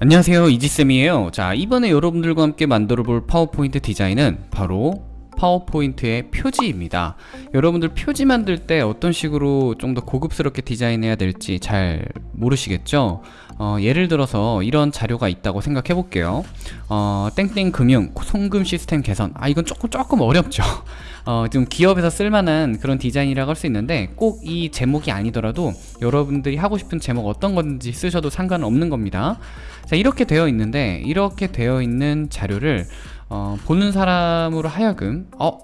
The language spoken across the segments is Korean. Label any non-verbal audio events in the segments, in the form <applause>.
안녕하세요. 이지쌤이에요. 자 이번에 여러분들과 함께 만들어 볼 파워포인트 디자인은 바로 파워포인트의 표지입니다. 여러분들 표지 만들 때 어떤 식으로 좀 더 고급스럽게 디자인해야 될지 잘 모르시겠죠? 어, 예를 들어서 이런 자료가 있다고 생각해 볼게요. 어, 땡땡 금융 송금 시스템 개선. 아 이건 조금 조금 어렵죠. <laughs> 어, 좀 기업에서 쓸만한 그런 디자인이라고 할 수 있는데 꼭 이 제목이 아니더라도 여러분들이 하고 싶은 제목 어떤 건지 쓰셔도 상관은 없는 겁니다. 자 이렇게 되어 있는데 이렇게 되어 있는 자료를 어, 보는 사람으로 하여금 어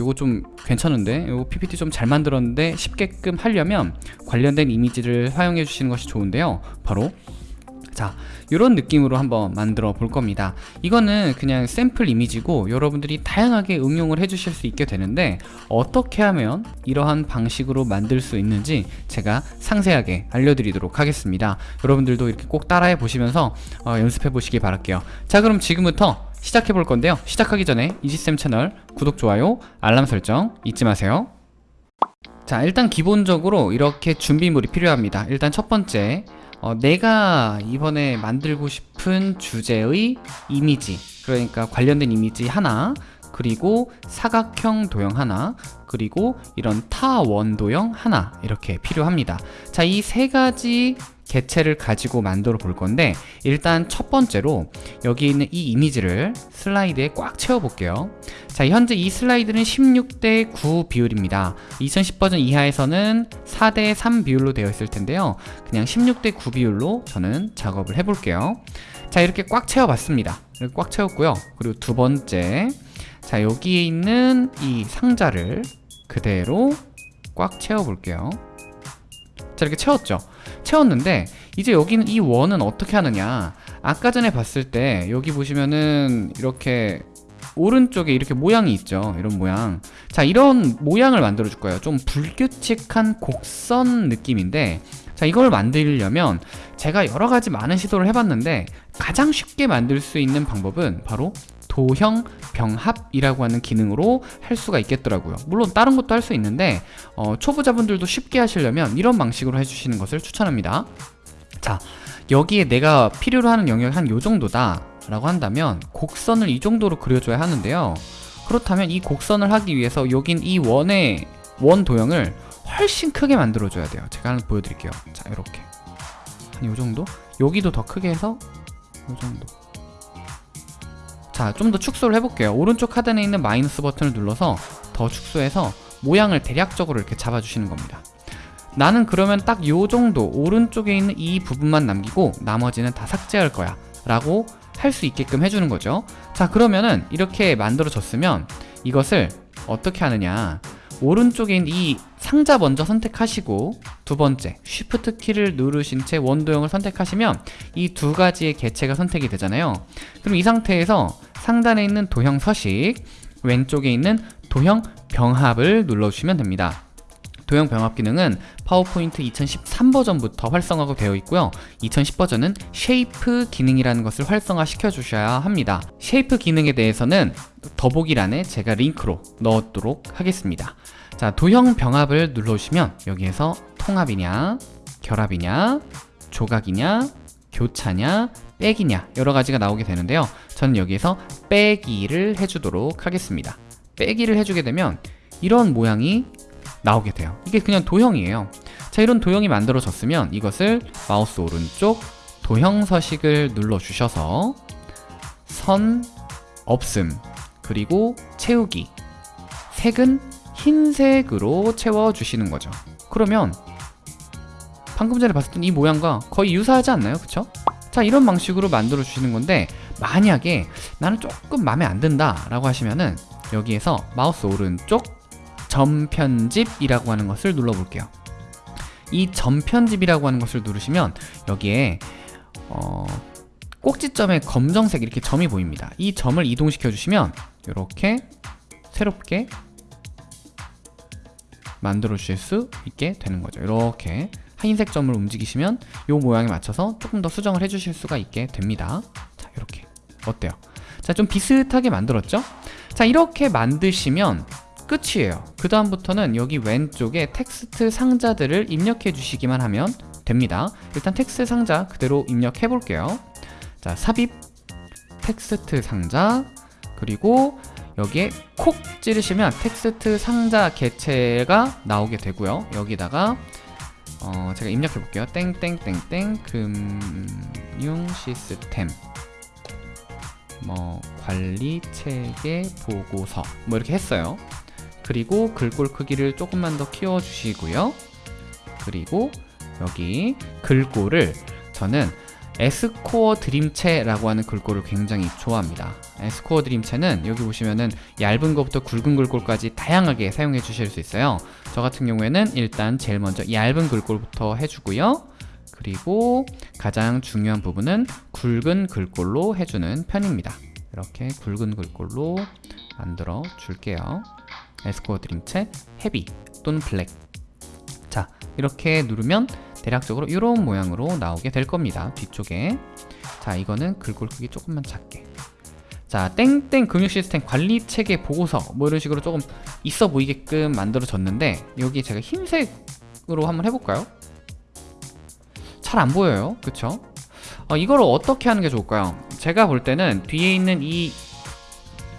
요거 좀 괜찮은데? 요거 PPT 좀 잘 만들었는데 쉽게끔 하려면 관련된 이미지를 사용해 주시는 것이 좋은데요. 바로 자 이런 느낌으로 한번 만들어 볼 겁니다. 이거는 그냥 샘플 이미지고 여러분들이 다양하게 응용을 해 주실 수 있게 되는데 어떻게 하면 이러한 방식으로 만들 수 있는지 제가 상세하게 알려드리도록 하겠습니다. 여러분들도 이렇게 꼭 따라해 보시면서 어, 연습해 보시기 바랄게요. 자 그럼 지금부터 시작해 볼 건데요. 시작하기 전에 이지쌤 채널 구독, 좋아요, 알람 설정 잊지 마세요. 자 일단 기본적으로 이렇게 준비물이 필요합니다. 일단 첫 번째 어, 내가 이번에 만들고 싶은 주제의 이미지 그러니까 관련된 이미지 하나 그리고 사각형 도형 하나 그리고 이런 타원 도형 하나 이렇게 필요합니다. 자 이 세 가지 개체를 가지고 만들어 볼 건데 일단 첫 번째로 여기 있는 이 이미지를 슬라이드에 꽉 채워 볼게요. 자 현재 이 슬라이드는 16대 9 비율입니다. 2010 버전 이하에서는 4대 3 비율로 되어 있을 텐데요. 그냥 16대 9 비율로 저는 작업을 해 볼게요. 자 이렇게 꽉 채워 봤습니다. 이렇게 꽉 채웠고요. 그리고 두 번째 자 여기에 있는 이 상자를 그대로 꽉 채워 볼게요. 자 이렇게 채웠죠 채웠는데 이제 여기는 이 원은 어떻게 하느냐? 아까 전에 봤을 때 여기 보시면은 이렇게 오른쪽에 이렇게 모양이 있죠 이런 모양. 자 이런 모양을 만들어 줄 거예요. 좀 불규칙한 곡선 느낌인데 자 이걸 만들려면 제가 여러 가지 많은 시도를 해봤는데 가장 쉽게 만들 수 있는 방법은 바로 도형 병합이라고 하는 기능으로 할 수가 있겠더라고요. 물론 다른 것도 할 수 있는데 어, 초보자분들도 쉽게 하시려면 이런 방식으로 해주시는 것을 추천합니다. 자 여기에 내가 필요로 하는 영역이 한 요정도다 라고 한다면 곡선을 이 정도로 그려줘야 하는데요. 그렇다면 이 곡선을 하기 위해서 여긴 이 원의 원 도형을 훨씬 크게 만들어 줘야 돼요. 제가 하나 보여드릴게요. 자 이렇게. 한 요정도? 여기도 더 크게 해서 요정도 자, 좀 더 축소를 해볼게요. 오른쪽 하단에 있는 마이너스 버튼을 눌러서 더 축소해서 모양을 대략적으로 이렇게 잡아주시는 겁니다. 나는 그러면 딱 요 정도 오른쪽에 있는 이 부분만 남기고 나머지는 다 삭제할 거야 라고 할 수 있게끔 해주는 거죠. 자, 그러면은 이렇게 만들어졌으면 이것을 어떻게 하느냐 오른쪽에 있는 이 상자 먼저 선택하시고 두 번째 쉬프트 키를 누르신 채 원도형을 선택하시면 이 두 가지의 개체가 선택이 되잖아요 그럼 이 상태에서 상단에 있는 도형 서식 왼쪽에 있는 도형 병합을 눌러주시면 됩니다. 도형 병합 기능은 파워포인트 2013 버전부터 활성화가 되어 있고요. 2010 버전은 shape 기능이라는 것을 활성화 시켜 주셔야 합니다. shape 기능에 대해서는 더보기란에 제가 링크로 넣도록 하겠습니다. 자 도형 병합을 눌러주시면 여기에서 통합이냐 결합이냐 조각이냐 교차냐 빼기냐 여러 가지가 나오게 되는데요 저는 여기에서 빼기를 해주도록 하겠습니다 빼기를 해주게 되면 이런 모양이 나오게 돼요 이게 그냥 도형이에요 자 이런 도형이 만들어졌으면 이것을 마우스 오른쪽 도형 서식을 눌러 주셔서 선 없음 그리고 채우기 색은 흰색으로 채워주시는 거죠 그러면 방금 전에 봤었던 이 모양과 거의 유사하지 않나요? 그쵸? 자 이런 방식으로 만들어 주시는 건데 만약에 나는 조금 마음에 안 든다 라고 하시면은 여기에서 마우스 오른쪽 점편집이라고 하는 것을 눌러볼게요. 이 점편집이라고 하는 것을 누르시면 여기에 어, 꼭지점에 검정색 이렇게 점이 보입니다. 이 점을 이동시켜 주시면 이렇게 새롭게 만들어 주실 수 있게 되는 거죠. 이렇게 흰색 점을 움직이시면 이 모양에 맞춰서 조금 더 수정을 해 주실 수가 있게 됩니다 어때요? 자 좀 비슷하게 만들었죠? 자 이렇게 만드시면 끝이에요. 그 다음부터는 여기 왼쪽에 텍스트 상자들을 입력해 주시기만 하면 됩니다. 일단 텍스트 상자 그대로 입력해 볼게요. 자 삽입 텍스트 상자 그리고 여기에 콕 찌르시면 텍스트 상자 개체가 나오게 되고요. 여기다가 어, 제가 입력해 볼게요. 땡땡땡땡 금융 시스템 뭐 관리 체계 보고서 뭐 이렇게 했어요 그리고 글꼴 크기를 조금만 더 키워 주시고요 그리고 여기 글꼴을 저는 에스코어 드림체라고 하는 글꼴을 굉장히 좋아합니다. 에스코어 드림체는 여기 보시면은 얇은 것부터 굵은 글꼴까지 다양하게 사용해 주실 수 있어요. 저 같은 경우에는 일단 제일 먼저 얇은 글꼴부터 해주고요. 그리고 가장 중요한 부분은 굵은 글꼴로 해주는 편입니다. 이렇게 굵은 글꼴로 만들어 줄게요. 에스코어 드림체 헤비 또는 블랙 자 이렇게 누르면 대략적으로 이런 모양으로 나오게 될 겁니다 뒤쪽에 자 이거는 글꼴 크기 조금만 작게 자 땡땡 금융 시스템 관리 체계 보고서 뭐 이런 식으로 조금 있어 보이게끔 만들어졌는데 여기 제가 흰색으로 한번 해볼까요? 잘 안 보여요 그쵸? 어, 이걸 어떻게 하는 게 좋을까요? 제가 볼 때는 뒤에 있는 이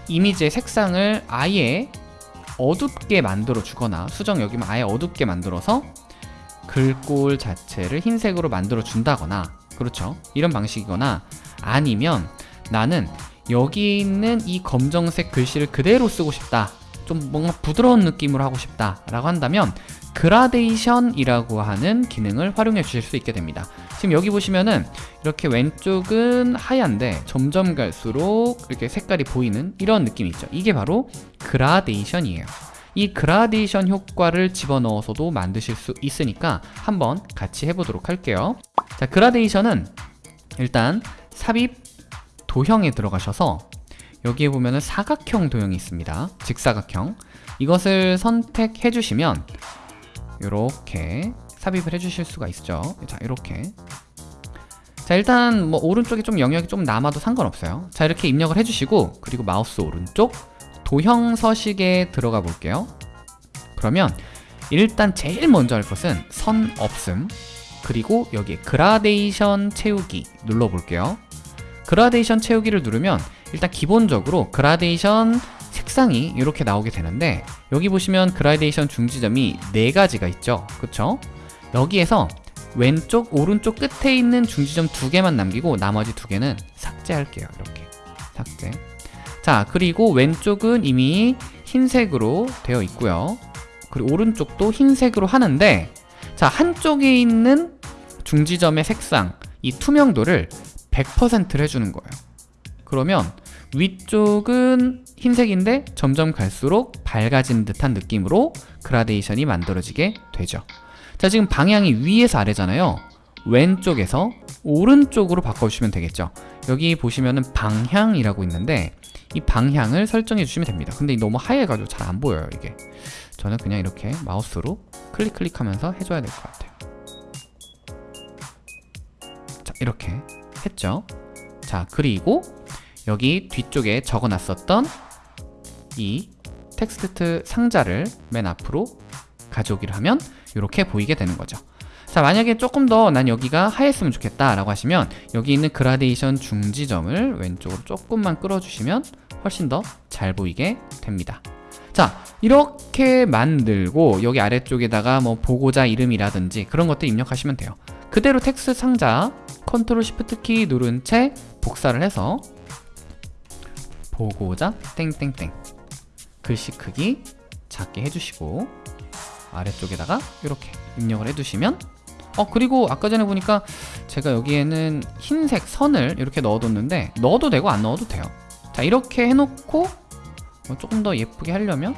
이미지의 색상을 아예 어둡게 만들어 주거나 수정 여기면 아예 어둡게 만들어서 글꼴 자체를 흰색으로 만들어 준다거나 그렇죠 이런 방식이거나 아니면 나는 여기 있는 이 검정색 글씨를 그대로 쓰고 싶다 좀 뭔가 부드러운 느낌으로 하고 싶다 라고 한다면 그라데이션이라고 하는 기능을 활용해 주실 수 있게 됩니다. 지금 여기 보시면은 이렇게 왼쪽은 하얀데 점점 갈수록 이렇게 색깔이 보이는 이런 느낌이 있죠. 이게 바로 그라데이션이에요. 이 그라데이션 효과를 집어넣어서도 만드실 수 있으니까 한번 같이 해보도록 할게요. 자 그라데이션은 일단 삽입 도형에 들어가셔서 여기에 보면은 사각형 도형이 있습니다. 직사각형. 이것을 선택해 주시면 이렇게 삽입을 해 주실 수가 있죠. 자 이렇게. 자 일단 뭐 오른쪽에 좀 영역이 좀 남아도 상관없어요. 자 이렇게 입력을 해 주시고 그리고 마우스 오른쪽 도형 서식에 들어가 볼게요. 그러면 일단 제일 먼저 할 것은 선 없음. 그리고 여기에 그라데이션 채우기 눌러 볼게요. 그라데이션 채우기를 누르면 일단 기본적으로 그라데이션 색상이 이렇게 나오게 되는데 여기 보시면 그라데이션 중지점이 네 가지가 있죠. 그쵸? 여기에서 왼쪽 오른쪽 끝에 있는 중지점 두 개만 남기고 나머지 두 개는 삭제할게요. 이렇게. 삭제. 자 그리고 왼쪽은 이미 흰색으로 되어 있고요. 그리고 오른쪽도 흰색으로 하는데 자 한쪽에 있는 중지점의 색상 이 투명도를 100%를 해주는 거예요 그러면 위쪽은 흰색인데 점점 갈수록 밝아지는 듯한 느낌으로 그라데이션이 만들어지게 되죠. 자 지금 방향이 위에서 아래잖아요. 왼쪽에서 오른쪽으로 바꿔주시면 되겠죠. 여기 보시면은 방향이라고 있는데 이 방향을 설정해 주시면 됩니다. 근데 너무 하얘가지고 잘 안 보여요 이게. 저는 그냥 이렇게 마우스로 클릭 클릭하면서 해줘야 될 것 같아요. 자 이렇게 했죠. 자 그리고 여기 뒤쪽에 적어놨었던 이 텍스트 상자를 맨 앞으로 가져오기를 하면 이렇게 보이게 되는 거죠. 자 만약에 조금 더 난 여기가 하였으면 좋겠다 라고 하시면 여기 있는 그라데이션 중지점을 왼쪽으로 조금만 끌어주시면 훨씬 더 잘 보이게 됩니다. 자 이렇게 만들고 여기 아래쪽에다가 뭐 보고자 이름이라든지 그런 것들 입력하시면 돼요. 그대로 텍스트 상자 컨트롤 시프트 키 누른 채 복사를 해서 보고자 땡땡땡. 글씨 크기 작게 해주시고 아래쪽에다가 이렇게 입력을 해두시면 어 그리고 아까 전에 보니까 제가 여기에는 흰색 선을 이렇게 넣어뒀는데 넣어도 되고 안 넣어도 돼요. 자 이렇게 해놓고 뭐 조금 더 예쁘게 하려면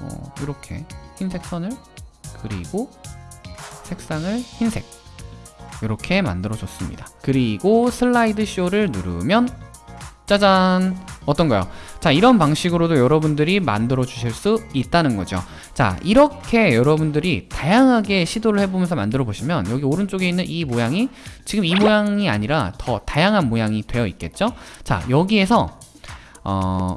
어, 이렇게 흰색 선을 그리고 색상을 흰색 이렇게 만들어 줬습니다. 그리고 슬라이드 쇼를 누르면 짜잔 어떤가요? 자 이런 방식으로도 여러분들이 만들어 주실 수 있다는 거죠. 자 이렇게 여러분들이 다양하게 시도를 해보면서 만들어 보시면 여기 오른쪽에 있는 이 모양이 지금 이 모양이 아니라 더 다양한 모양이 되어 있겠죠? 자 여기에서 어,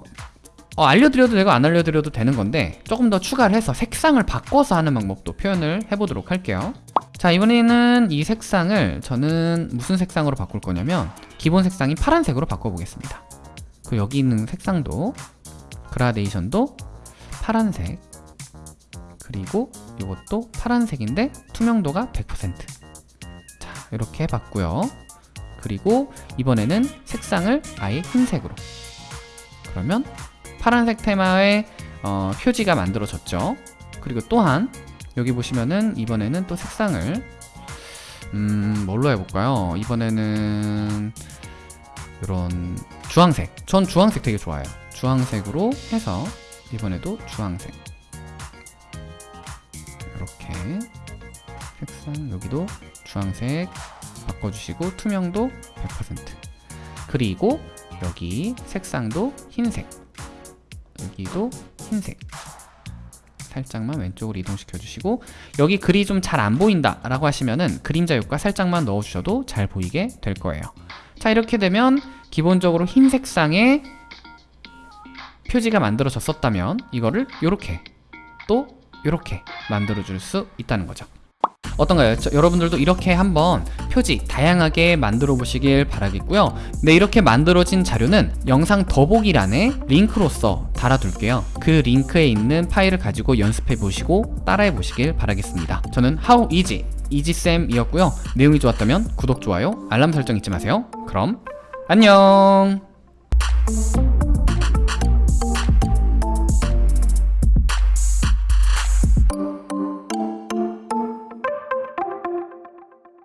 어, 알려드려도 되고 안 알려드려도 되는 건데 조금 더 추가를 해서 색상을 바꿔서 하는 방법도 표현을 해보도록 할게요. 자 이번에는 이 색상을 저는 무슨 색상으로 바꿀 거냐면 기본 색상이 파란색으로 바꿔보겠습니다 그 여기 있는 색상도 그라데이션도 파란색 그리고 이것도 파란색인데 투명도가 100%자 이렇게 해봤고요. 그리고 이번에는 색상을 아예 흰색으로. 그러면 파란색 테마의 어, 표지가 만들어졌죠. 그리고 또한 여기 보시면은 이번에는 또 색상을 음 뭘로 해볼까요? 이번에는 이런 주황색. 전 주황색 되게 좋아해요. 주황색으로 해서 이번에도 주황색. 이렇게 색상 여기도 주황색 바꿔주시고 투명도 100% 그리고 여기 색상도 흰색. 여기도 흰색. 살짝만 왼쪽으로 이동시켜 주시고 여기 글이 좀 잘 안 보인다 라고 하시면은 그림자 효과 살짝만 넣어 주셔도 잘 보이게 될 거예요. 자 이렇게 되면 기본적으로 흰 색상의 표지가 만들어졌었다면 이거를 이렇게 또 이렇게 만들어 줄 수 있다는 거죠. 어떤가요? 저- 여러분들도 이렇게 한번 표지 다양하게 만들어 보시길 바라겠고요. 네 이렇게 만들어진 자료는 영상 더보기란에 링크로서 달아둘게요. 그 링크에 있는 파일을 가지고 연습해 보시고 따라해 보시길 바라겠습니다. 저는 How Easy 이지쌤이었고요. 내용이 좋았다면 구독, 좋아요, 알람 설정 잊지 마세요. 그럼 안녕